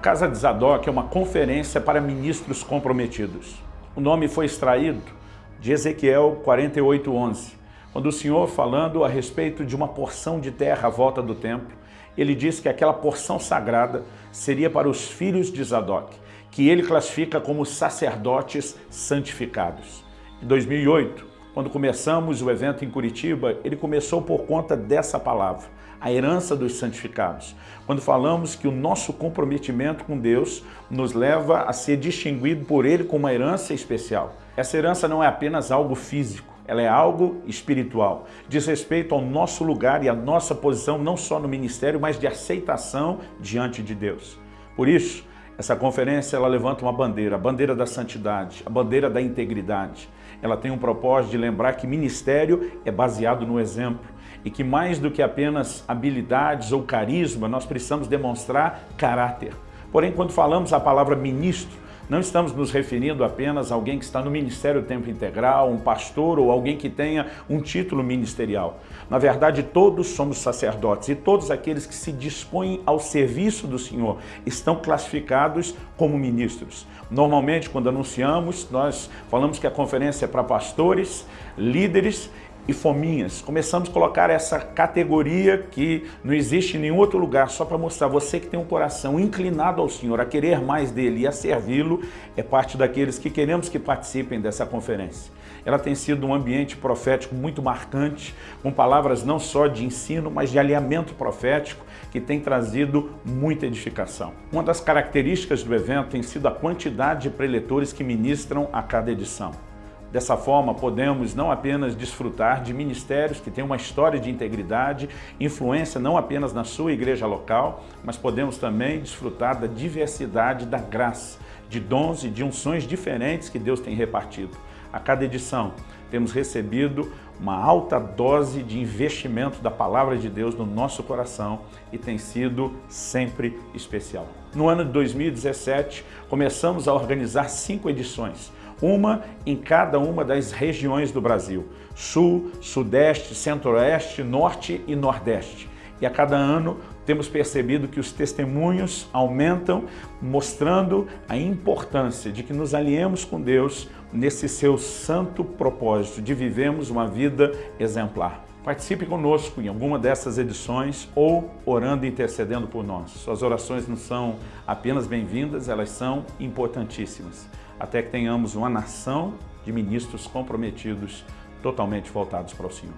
Casa de Zadok é uma conferência para ministros comprometidos. O nome foi extraído de Ezequiel 48:11, quando o Senhor falando a respeito de uma porção de terra à volta do templo, ele disse que aquela porção sagrada seria para os filhos de Zadok, que ele classifica como sacerdotes santificados. Em 2008, quando começamos o evento em Curitiba, ele começou por conta dessa palavra, a herança dos santificados. Quando falamos que o nosso comprometimento com Deus nos leva a ser distinguido por Ele com uma herança especial. Essa herança não é apenas algo físico, ela é algo espiritual. Diz respeito ao nosso lugar e à nossa posição, não só no ministério, mas de aceitação diante de Deus. Por isso, essa conferência ela levanta uma bandeira, a bandeira da santidade, a bandeira da integridade. Ela tem um propósito de lembrar que ministério é baseado no exemplo e que mais do que apenas habilidades ou carisma, nós precisamos demonstrar caráter. Porém, quando falamos a palavra ministro, não estamos nos referindo apenas a alguém que está no ministério tempo integral, um pastor ou alguém que tenha um título ministerial. Na verdade, todos somos sacerdotes e todos aqueles que se dispõem ao serviço do Senhor estão classificados como ministros. Normalmente, quando anunciamos, nós falamos que a conferência é para pastores, líderes e fominhas. Começamos a colocar essa categoria que não existe em nenhum outro lugar, só para mostrar você que tem um coração inclinado ao Senhor, a querer mais dele e a servi-lo, é parte daqueles que queremos que participem dessa conferência. Ela tem sido um ambiente profético muito marcante, com palavras não só de ensino, mas de alinhamento profético, que tem trazido muita edificação. Uma das características do evento tem sido a quantidade de preletores que ministram a cada edição. Dessa forma, podemos não apenas desfrutar de ministérios que têm uma história de integridade, influência não apenas na sua igreja local, mas podemos também desfrutar da diversidade da graça, de dons e de unções diferentes que Deus tem repartido. A cada edição, temos recebido uma alta dose de investimento da Palavra de Deus no nosso coração e tem sido sempre especial. No ano de 2017, começamos a organizar cinco edições, uma em cada uma das regiões do Brasil, Sul, Sudeste, Centro-Oeste, Norte e Nordeste. E a cada ano temos percebido que os testemunhos aumentam, mostrando a importância de que nos aliemos com Deus nesse seu santo propósito de vivermos uma vida exemplar. Participe conosco em alguma dessas edições ou orando e intercedendo por nós. Suas orações não são apenas bem-vindas, elas são importantíssimas até que tenhamos uma nação de ministros comprometidos, totalmente voltados para o Senhor.